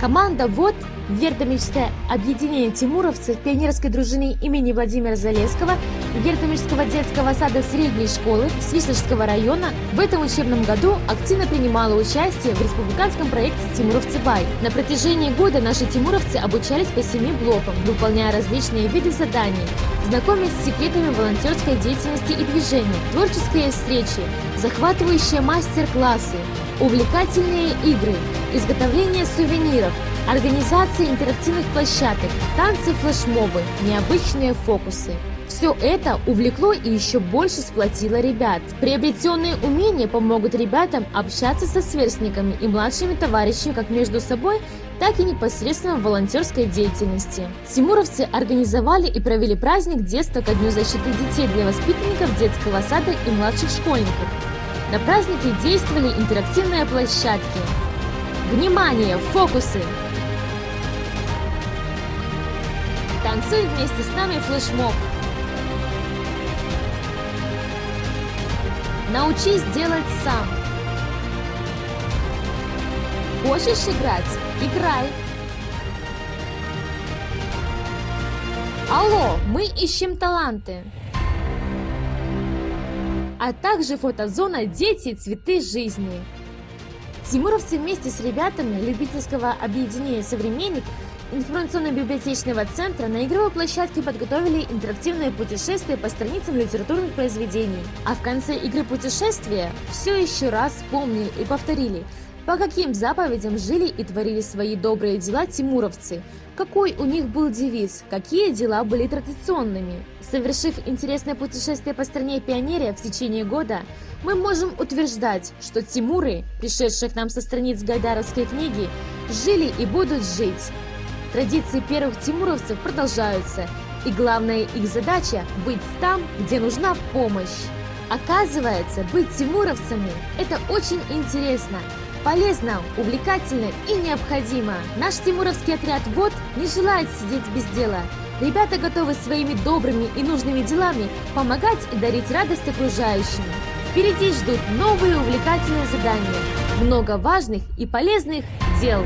сада «Вот» Вертомическое объединение тимуровцев пионерской дружины имени Владимира Залесского Вертомического детского сада средней школы Свислежского района в этом учебном году активно принимало участие в республиканском проекте «Тимуровцы Бай». На протяжении года наши тимуровцы обучались по семи блокам, выполняя различные виды заданий, знакомясь с секретами волонтерской деятельности и движения, творческие встречи, захватывающие мастер-классы, увлекательные игры, изготовление сувениров, организация интерактивных площадок, танцы, флешмобы, необычные фокусы. Все это увлекло и еще больше сплотило ребят. Приобретенные умения помогут ребятам общаться со сверстниками и младшими товарищами как между собой, так и непосредственно в волонтерской деятельности. Тимуровцы организовали и провели праздник детства ко Дню защиты детей для воспитанников детского сада и младших школьников. На празднике действовали интерактивные площадки. Внимание! Фокусы! Танцуй вместе с нами флешмоб! Научись делать сам! Хочешь играть? Играй! Алло, мы ищем таланты! а также фотозона «Дети. Цветы жизни». Тимуровцы вместе с ребятами любительского объединения «Современник» информационно-библиотечного центра на игровой площадке подготовили интерактивное путешествие по страницам литературных произведений. А в конце игры путешествия все еще раз вспомнили и повторили, по каким заповедям жили и творили свои добрые дела тимуровцы, какой у них был девиз, какие дела были традиционными. Совершив интересное путешествие по стране Пионерия в течение года, мы можем утверждать, что Тимуры, пришедшие к нам со страниц Гайдаровской книги, жили и будут жить. Традиции первых тимуровцев продолжаются, и главная их задача – быть там, где нужна помощь. Оказывается, быть тимуровцами – это очень интересно – Полезно, увлекательно и необходимо. Наш тимуровский отряд ВОД не желает сидеть без дела. Ребята готовы своими добрыми и нужными делами помогать и дарить радость окружающим. Впереди ждут новые увлекательные задания, много важных и полезных дел.